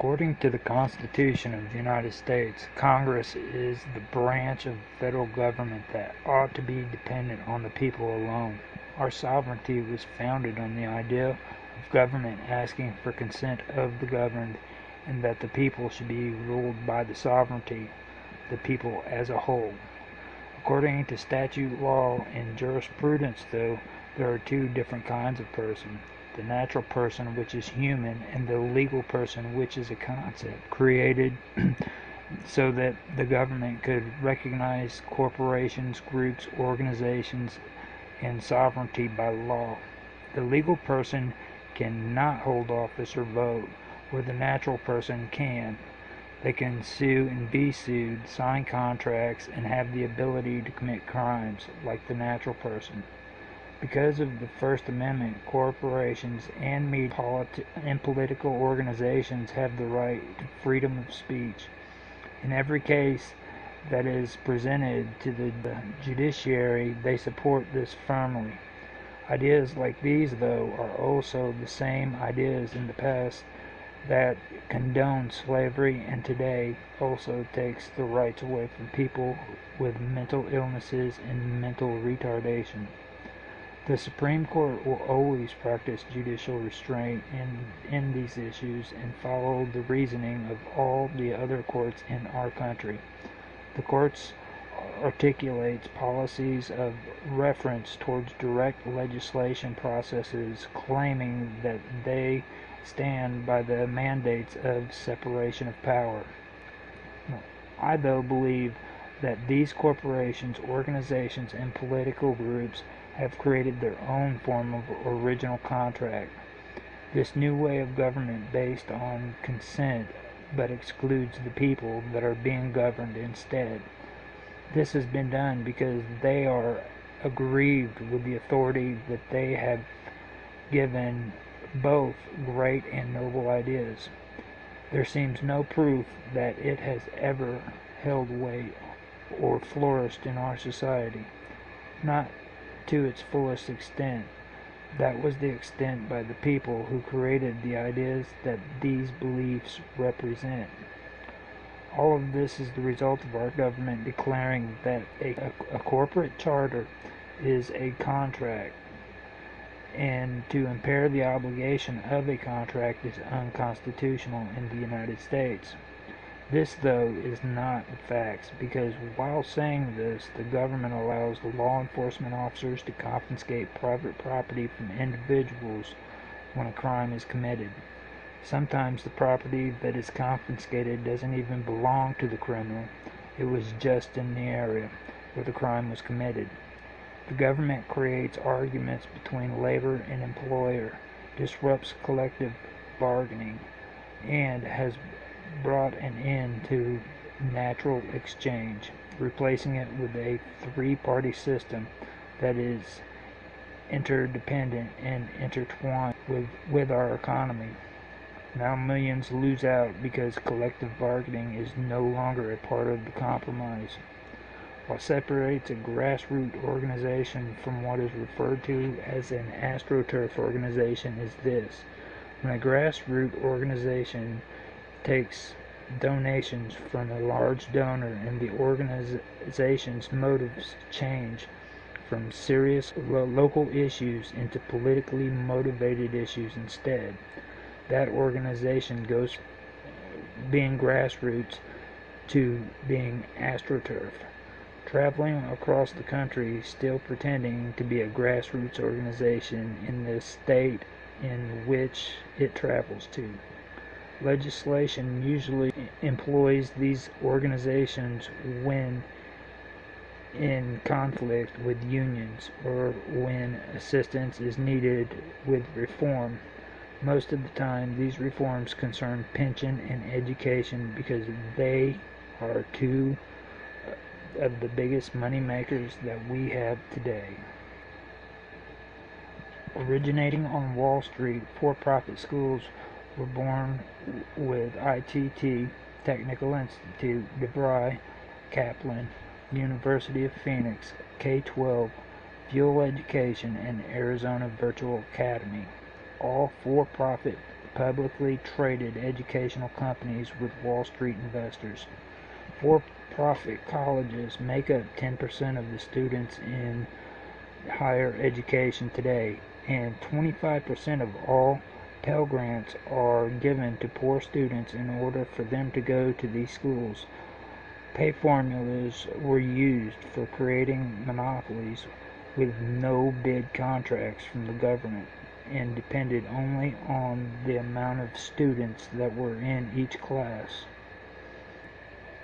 According to the Constitution of the United States, Congress is the branch of the federal government that ought to be dependent on the people alone. Our sovereignty was founded on the idea of government asking for consent of the governed and that the people should be ruled by the sovereignty the people as a whole. According to statute law and jurisprudence, though, there are two different kinds of person the natural person, which is human, and the legal person, which is a concept created so that the government could recognize corporations, groups, organizations, and sovereignty by law. The legal person cannot hold office or vote, where the natural person can. They can sue and be sued, sign contracts, and have the ability to commit crimes like the natural person. Because of the First Amendment, corporations and media politi- and political organizations have the right to freedom of speech. In every case that is presented to the judiciary, they support this firmly. Ideas like these, though, are also the same ideas in the past that condone slavery and today also takes the rights away from people with mental illnesses and mental retardation. The Supreme Court will always practice judicial restraint in, in these issues and follow the reasoning of all the other courts in our country. The courts articulates policies of reference towards direct legislation processes claiming that they stand by the mandates of separation of power. I though believe that these corporations, organizations, and political groups have created their own form of original contract. This new way of government based on consent but excludes the people that are being governed instead. This has been done because they are aggrieved with the authority that they have given both great and noble ideas. There seems no proof that it has ever held weight or flourished in our society. Not to its fullest extent. That was the extent by the people who created the ideas that these beliefs represent. All of this is the result of our government declaring that a, a, a corporate charter is a contract and to impair the obligation of a contract is unconstitutional in the United States. This, though, is not the facts, because while saying this, the government allows the law enforcement officers to confiscate private property from individuals when a crime is committed. Sometimes the property that is confiscated doesn't even belong to the criminal, it was just in the area where the crime was committed. The government creates arguments between labor and employer, disrupts collective bargaining, and has brought an end to natural exchange, replacing it with a three party system that is interdependent and intertwined with, with our economy. Now millions lose out because collective bargaining is no longer a part of the compromise. What separates a grassroots organization from what is referred to as an astroturf organization is this. When a grassroots organization takes donations from a large donor and the organization's motives change from serious lo- local issues into politically motivated issues instead. That organization goes being grassroots to being astroturf. Traveling across the country, still pretending to be a grassroots organization in the state in which it travels to. Legislation usually employs these organizations when in conflict with unions or when assistance is needed with reform. Most of the time, these reforms concern pension and education because they are two of the biggest money makers that we have today. Originating on Wall Street, for profit schools were born with ITT, Technical Institute, DeVry, Kaplan, University of Phoenix, K-12, Fuel Education, and Arizona Virtual Academy, all for-profit publicly traded educational companies with Wall Street investors. For profit colleges make up 10% of the students in higher education today, and 25% of all Pell Grants are given to poor students in order for them to go to these schools. Pay formulas were used for creating monopolies with no bid contracts from the government and depended only on the amount of students that were in each class.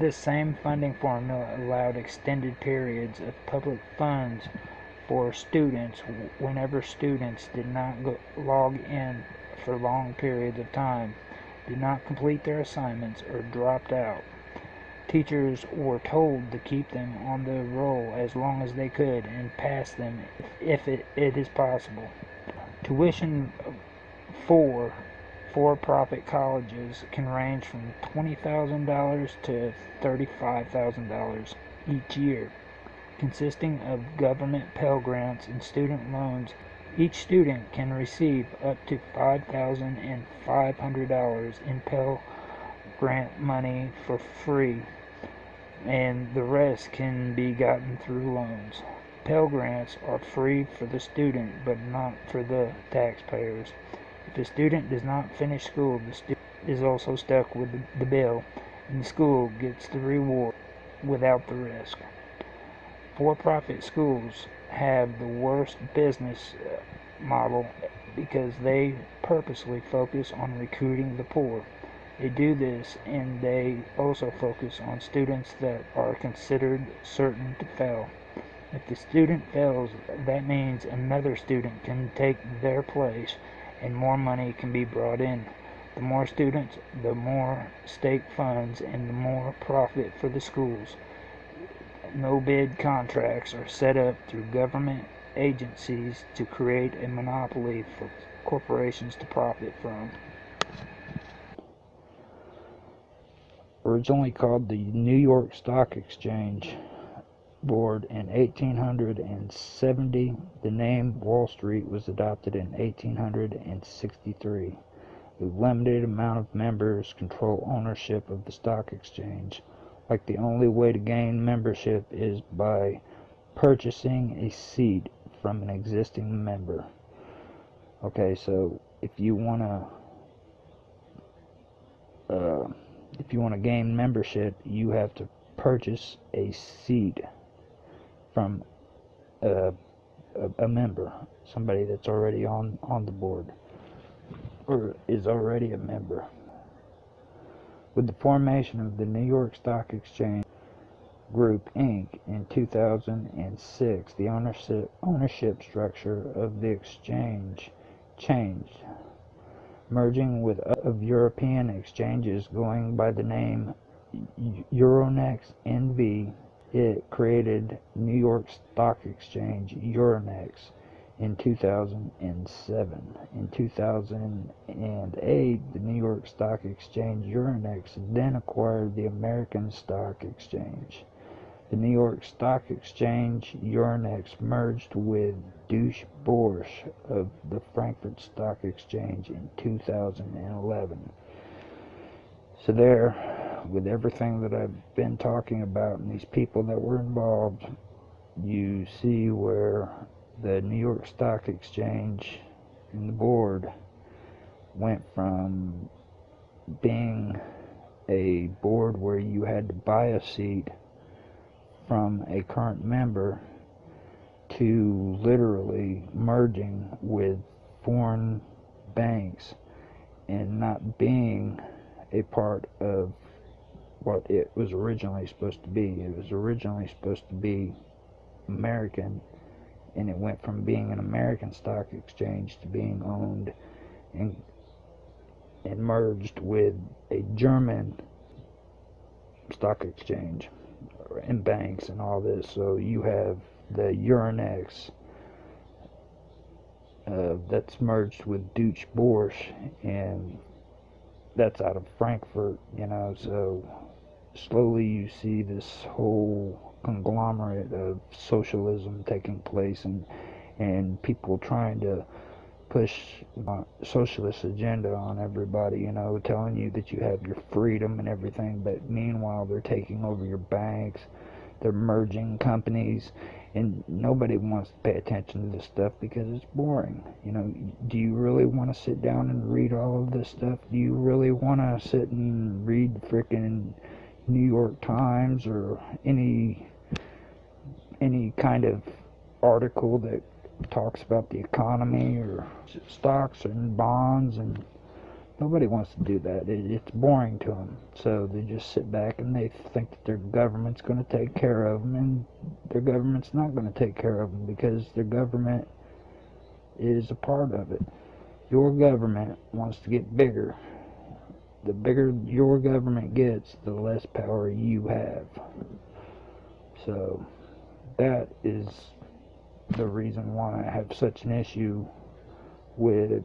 This same funding formula allowed extended periods of public funds for students whenever students did not go, log in for long periods of time, did not complete their assignments, or dropped out. Teachers were told to keep them on the roll as long as they could and pass them if it, it is possible. Tuition for for-profit colleges can range from $20,000 to $35,000 each year, consisting of government Pell Grants and student loans. Each student can receive up to $5,500 in Pell Grant money for free, and the rest can be gotten through loans. Pell Grants are free for the student but not for the taxpayers. If a student does not finish school, the student is also stuck with the bill, and the school gets the reward without the risk. For-profit schools have the worst business uh, model because they purposely focus on recruiting the poor. They do this and they also focus on students that are considered certain to fail. If the student fails, that means another student can take their place and more money can be brought in. The more students, the more state funds, and the more profit for the schools. No bid contracts are set up through government agencies to create a monopoly for corporations to profit from. Originally called the New York Stock Exchange Board in 1870, the name Wall Street was adopted in 1863. A limited amount of members control ownership of the stock exchange. Like the only way to gain membership is by purchasing a seat from an existing member. Okay, so if you want to uh, if you want to gain membership, you have to purchase a seat from a, a, a member, somebody that's already on, on the board or is already a member. With the formation of the New York Stock Exchange Group Inc. in 2006, the ownership, ownership structure of the exchange changed, merging with of European exchanges going by the name Euronext NV it created New York Stock Exchange Euronext in 2007. In 2008, the New York Stock Exchange Euronext then acquired the American Stock Exchange. The New York Stock Exchange Euronext merged with Deutsche Börse of the Frankfurt Stock Exchange in 2011. So there, with everything that I've been talking about and these people that were involved, you see where the New York Stock Exchange and the board went from being a board where you had to buy a seat from a current member to literally merging with foreign banks and not being a part of what it was originally supposed to be. It was originally supposed to be American, and it went from being an American stock exchange to being owned and, and merged with a German stock exchange and banks and all this. So you have the Euronext uh, that's merged with Deutsche Börse, and that's out of Frankfurt, you know. So slowly you see this whole conglomerate of socialism taking place and and people trying to push socialist agenda on everybody, you know, telling you that you have your freedom and everything, but meanwhile they're taking over your banks, they're merging companies, and nobody wants to pay attention to this stuff because it's boring. You know, do you really want to sit down and read all of this stuff? Do you really want to sit and read frickin' New York Times or any any kind of article that talks about the economy or stocks and bonds and nobody wants to do that. It, it's boring to them so they just sit back and they think that their government's going to take care of them and their government's not going to take care of them because their government is a part of it. Your government wants to get bigger the bigger your government gets the less power you have so that is the reason why I have such an issue with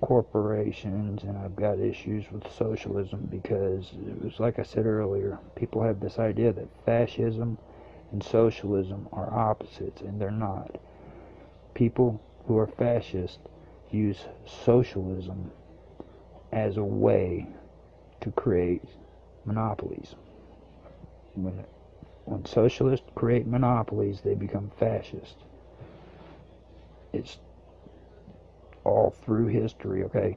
corporations and I've got issues with socialism because it was like I said earlier, people have this idea that fascism and socialism are opposites and they're not. People who are fascist use socialism as a way to create monopolies. When when socialists create monopolies, they become fascist. It's all through history, okay?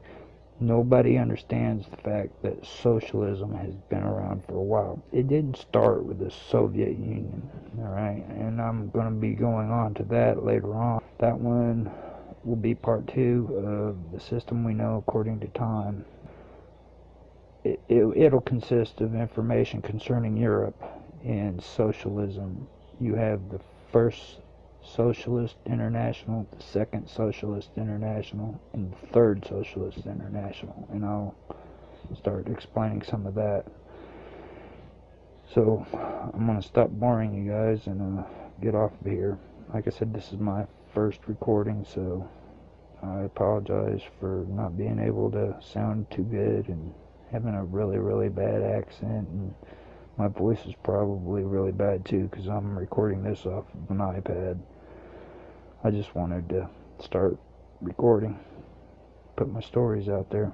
Nobody understands the fact that socialism has been around for a while. It didn't start with the Soviet Union, alright? And I'm going to be going on to that later on. That one will be part two of the system we know according to time. It, it, it'll consist of information concerning Europe and socialism. You have the first Socialist International, the second Socialist International, and the third Socialist International. And I'll start explaining some of that. So I'm going to stop boring you guys and uh, get off of here. Like I said, this is my first recording, so I apologize for not being able to sound too good and having a really, really bad accent and my voice is probably really bad too because I'm recording this off of an iPad. I just wanted to start recording, put my stories out there.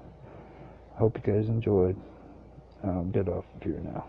I hope you guys enjoyed. I'll get off of here now.